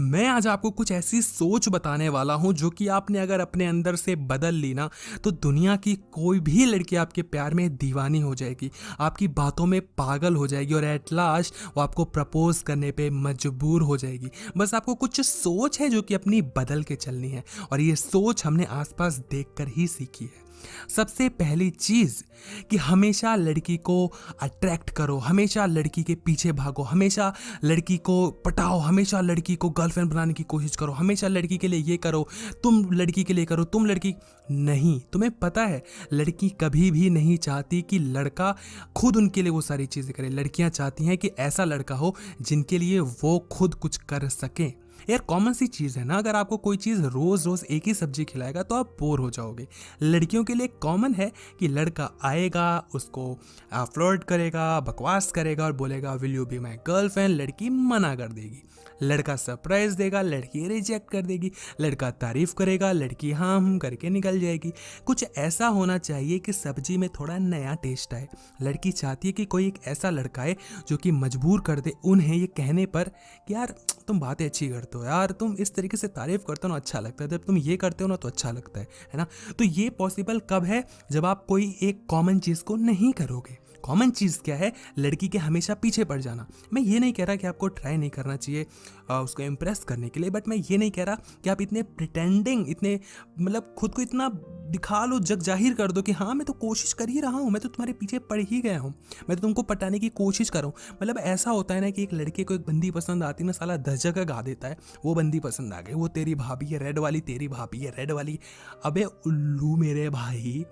मैं आज आपको कुछ ऐसी सोच बताने वाला हूँ जो कि आपने अगर अपने अंदर से बदल ली ना तो दुनिया की कोई भी लड़की आपके प्यार में दीवानी हो जाएगी, आपकी बातों में पागल हो जाएगी और एट लास्ट वो आपको प्रपोज करने पे मजबूर हो जाएगी। बस आपको कुछ सोच है जो कि अपनी बदल के चलनी है और ये सोच हमने आसपास देखकर ही सीखी है। सबसे पहली चीज़ कि हमेशा लड़की को अट्रैक्ट करो, हमेशा लड़की के पीछे भागो, हमेशा लड़की को पटाओ, हमेशा लड़की को गर्लफ्रेंड बनाने की कोशिश करो, हमेशा लड़की के लिए ये करो, तुम लड़की के लिए करो, तुम लड़की नहीं। तुम्हें पता है, लड़की कभी भी नहीं चाहती कि लड़का खुद उनके लिए वो सारी चीज़ें करे। लड़कियाँ चाहती हैं कि ऐसा लड़का हो जिनके लिए वो खुद कुछ कर सकें। यार कॉमन सी चीज़ है ना, अगर आपको कोई चीज़ रोज़ रोज़ एक ही सब्ज़ी खिलाएगा तो आप बोर हो जाओगे। लड़कियों के लिए कॉमन है कि लड़का आएगा, उसको फ्लर्ट करेगा, बकवास करेगा और बोलेगा will you be my girlfriend लड़की मना कर देगी। लड़का सरप्राइज़ देगा, लड़की रिजेक्ट कर देगी। लड़का तारीफ़ करेगा, लड़की हाँ हम करके निकल जाएगी। कुछ ऐसा होना चाहिए कि सब्ज़ी में थोड़ा नया टेस्ट आए। लड़की चाहती है कि कोई एक ऐसा लड़का है जो कि मजबूर कर दे उन्हें ये कहने पर कि यार तुम बातें अच्छी करते हो यार, तुम इस तरीके से तारीफ़ करते हो ना अच्छा लगता है। जब तुम ये करते हो ना तो अच्छा लगता है है ना? तो ये पॉसिबल कब है? जब आप कोई एक कॉमन चीज़ को नहीं करोगे। कॉमन चीज़ क्या है? लड़की के हमेशा पीछे पड़ जाना। मैं ये नहीं कह रहा कि आपको ट्राई नहीं करना चाहिए उसको इम्प्रेस करने के लिए बट मैं ये नहीं कह रहा कि आप इतने प्रिटेंडिंग इतने मतलब खुद को इतना दिखा लो जग ज़ाहिर कर दो कि हाँ मैं तो कोशिश कर ही रहा हूँ, मैं तो तुम्हारे पीछे पड़ ही गया हूँ, मैं तो तुमको पटाने की कोशिश कर रहा हूँ। मतलब ऐसा होता है ना कि एक लड़के को एक बंदी पसंद आती ना, साला दस जगह गा देता है, वो बंदी पसंद आ गई, वो तेरी भाभी है रेड वाली तेरी भाभी है रेड वाली, अबे उल्लू मेरे भाई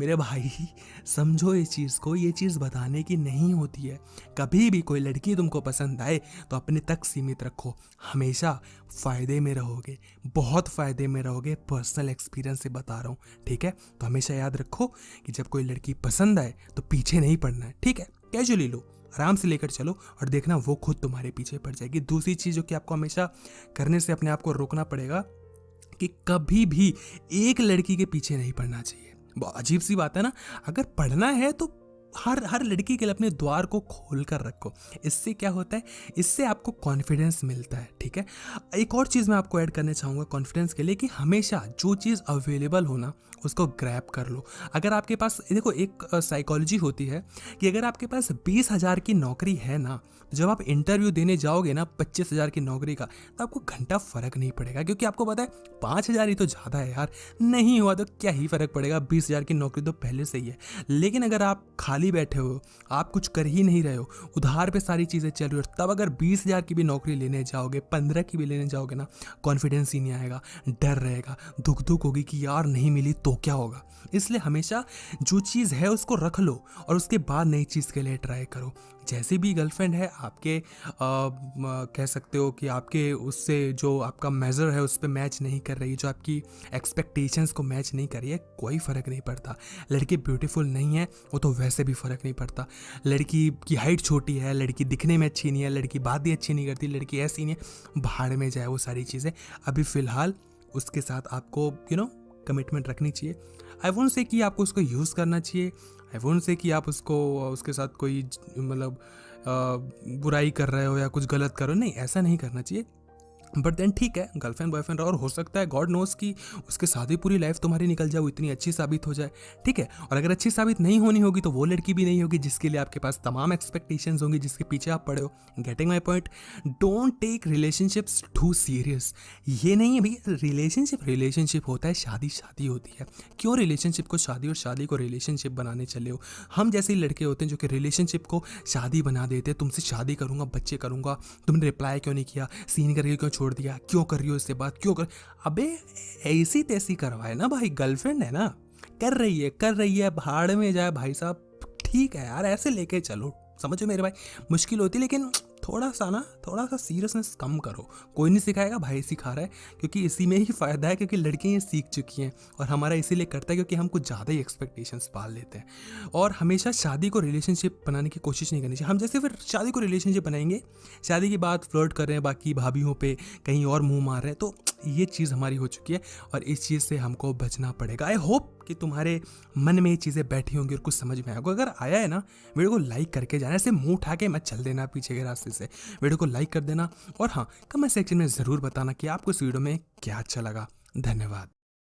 मेरे भाई, समझो इस चीज़ को, ये चीज़ बताने की नहीं होती है। कभी भी कोई लड़की तुमको पसंद आए तो अपने तक सीमित रखो। हमेशा फ़ायदे में रहोगे, बहुत फ़ायदे में रहोगे। पर्सनल एक्सपीरियंस से बता रहा हूँ, ठीक है? तो हमेशा याद रखो कि जब कोई लड़की पसंद आए तो पीछे नहीं पड़ना है, ठीक है? कैजुअली लो, आराम से लेकर चलो और देखना वो खुद तुम्हारे पीछे पड़ जाएगी। दूसरी चीज़ जो कि आपको हमेशा करने से अपने आप को रोकना पड़ेगा कि कभी भी एक लड़की के पीछे नहीं पड़ना चाहिए। अजीब सी बात है ना। अगर पढ़ना है तो हर हर लड़की के लिए अपने द्वार को खोल कर रखो। इससे क्या होता है? इससे आपको कॉन्फिडेंस मिलता है, ठीक है? एक और चीज़ मैं आपको ऐड करना चाहूँगा कॉन्फिडेंस के लिए कि हमेशा जो चीज़ अवेलेबल हो ना, उसको ग्रैप कर लो। अगर आपके पास, देखो, एक साइकोलॉजी होती है कि अगर आपके पास बीस हज़ार की नौकरी है ना, जब आप इंटरव्यू देने जाओगे ना पच्चीस हज़ार की नौकरी का तो आपको घंटा फ़र्क नहीं पड़ेगा। क्योंकि आपको पता है, पाँच हज़ार ही तो ज़्यादा है यार। नहीं हुआ तो क्या ही फ़र्क पड़ेगा? बीस हज़ार की नौकरी तो पहले से ही है। लेकिन अगर आप खाली बैठे हो आप कुछ कर ही नहीं रहे हो। उधार पे सारी चीज़ें चल रही हो तब अगर बीस हज़ार की भी नौकरी लेने जाओगे पंद्रह की भी लेने जाओगे ना कॉन्फिडेंस ही नहीं आएगा डर रहेगा दुख दुख होगी कि यार नहीं मिली तो क्या होगा? इसलिए हमेशा जो चीज़ है उसको रख लो और उसके बाद नई चीज़ के लिए ट्राई करो। जैसे भी गर्लफ्रेंड है आपके आ, कह सकते हो कि आपके उससे जो आपका मेज़र है उस पर मैच नहीं कर रही जो आपकी एक्सपेक्टेशंस को मैच नहीं कर रही है कोई फ़र्क नहीं पड़ता। लड़की ब्यूटीफुल नहीं है वो तो वैसे भी फ़र्क नहीं पड़ता। लड़की की हाइट छोटी है, लड़की दिखने में अच्छी नहीं है, लड़की बात भी अच्छी नहीं करती, लड़की ऐसी नहीं है। भाड़ में जाए वो सारी चीज़ें। अभी फ़िलहाल उसके साथ आपको यू नो कमिटमेंट रखनी चाहिए। आई वोंट से कि आपको उसको यूज़ करना चाहिए। आई वोंट से कि आप उसको, उसके साथ कोई मतलब बुराई कर रहे हो या कुछ गलत कर हो। नहीं, ऐसा नहीं करना चाहिए। बट देन ठीक है गर्लफ्रेंड बॉयफ्रेंड और हो सकता है गॉड नोस की उसके साथ पूरी लाइफ तुम्हारी निकल जाए, वो इतनी अच्छी साबित हो जाए। ठीक है? और अगर अच्छी साबित नहीं होनी होगी तो वो लड़की भी नहीं होगी जिसके लिए आपके पास तमाम एक्सपेक्टेशन होंगी, जिसके पीछे आप पड़े हो। Getting my point don't take relationships too serious ये नहीं है भैया रिलेशनशिप रिलेशनशिप होता है, शादी शादी होती है। क्यों रिलेशनशिप को शादी और शादी को रिलेशनशिप बनाने चले हो? हम जैसे लड़के होते हैं जो कि रिलेशनशिप को शादी बना देते हैं, तुमसे शादी करूँगा, बच्चे करूँगा, तुमने रिप्लाई क्यों नहीं किया? सीन करके क्यों छोड़ दिया? क्यों कर रही हो इससे बात? क्यों कर? अबे, ऐसी तैसी करवाए ना भाई गर्लफ्रेंड है ना? कर रही है, कर रही है, भाड़ में जाए भाई साहब। ठीक है यार, ऐसे लेके चलो। समझो मेरे भाई? मुश्किल होती लेकिन थोड़ा सा ना थोड़ा सा सीरियसनेस कम करो। कोई नहीं सिखाएगा, भाई सिखा रहा है, क्योंकि इसी में ही फ़ायदा है, क्योंकि लड़कियाँ ये सीख चुकी हैं और हमारा इसीलिए करता है क्योंकि हम कुछ ज़्यादा ही एक्सपेक्टेशंस पाल लेते हैं। और हमेशा शादी को रिलेशनशिप बनाने की कोशिश नहीं करनी चाहिए। हम जैसे फिर शादी को रिलेशनशिप बनाएँगे, शादी के बाद फ्लर्ट कर रहे हैं, बाकी भाभीयों पर कहीं और मुँह मार रहे हैं तो ये चीज़ हमारी हो चुकी है और इस चीज़ से हमको बचना पड़ेगा। आई होप कि तुम्हारे मन में ये चीज़ें बैठी होंगी और कुछ समझ में आएगा। अगर आया है ना वीडियो को लाइक करके जाना ऐसे मुँह उठा के मत चल देना पीछे के रास्ते से। वीडियो को लाइक कर देना। और हाँ कमेंट सेक्शन में ज़रूर बताना कि आपको इस वीडियो में क्या अच्छा लगा। धन्यवाद।